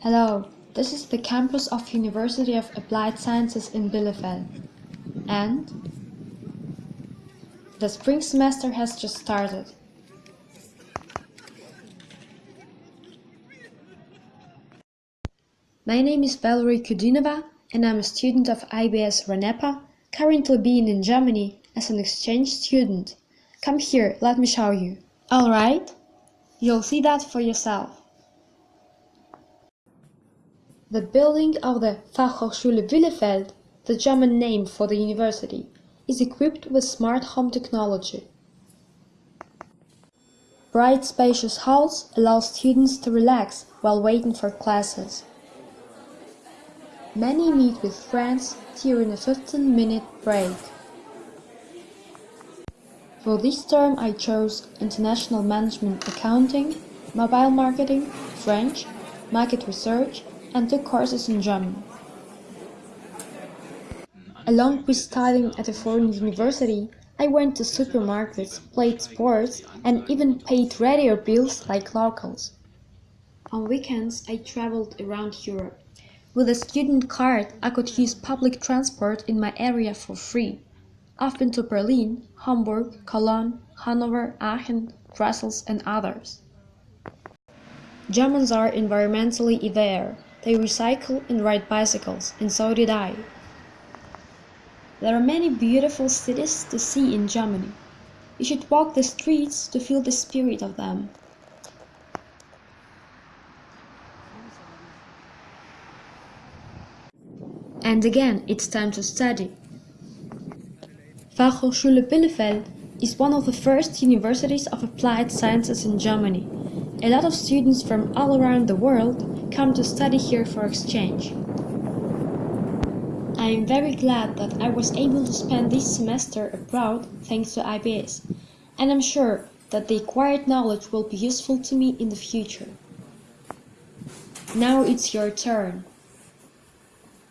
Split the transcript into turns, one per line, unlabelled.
Hello, this is the campus of University of Applied Sciences in Bielefeld. And the spring semester has just started. My name is Valerie Kudinova and I'm a student of IBS RANEPA, currently being in Germany as an exchange student. Come here, let me show you. Alright? You'll see that for yourself. The building of the Fachhochschule Bielefeld, the German name for the university, is equipped with smart home technology. Bright spacious halls allow students to relax while waiting for classes. Many meet with friends during a 15-minute break. For this term I chose International Management Accounting, Mobile Marketing, French, Market Research and took courses in German. Along with studying at a foreign university, I went to supermarkets, played sports and even paid radio bills like locals. On weekends I traveled around Europe. With a student card, I could use public transport in my area for free. I've been to Berlin, Hamburg, Cologne, Hanover, Aachen, Brussels and others. Germans are environmentally aware. They recycle and ride bicycles, and so did I. There are many beautiful cities to see in Germany. You should walk the streets to feel the spirit of them. And again, it's time to study. Fachhochschule Bielefeld is one of the first universities of applied sciences in Germany. A lot of students from all around the world come to study here for exchange. I am very glad that I was able to spend this semester abroad thanks to IBS, and I'm sure that the acquired knowledge will be useful to me in the future. Now it's your turn.